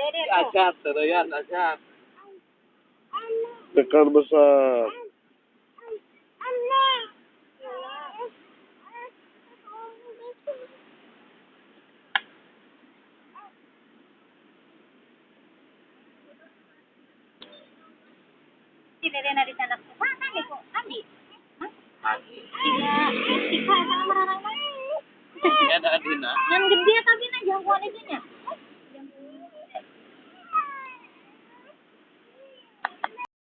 dede tuh. ya teroyan, acat. Besar. Si dede nari sana. Mana ya, nih kok? Hah? Iya. Eh, iya, sama mararang mah. Iya. Yang gede.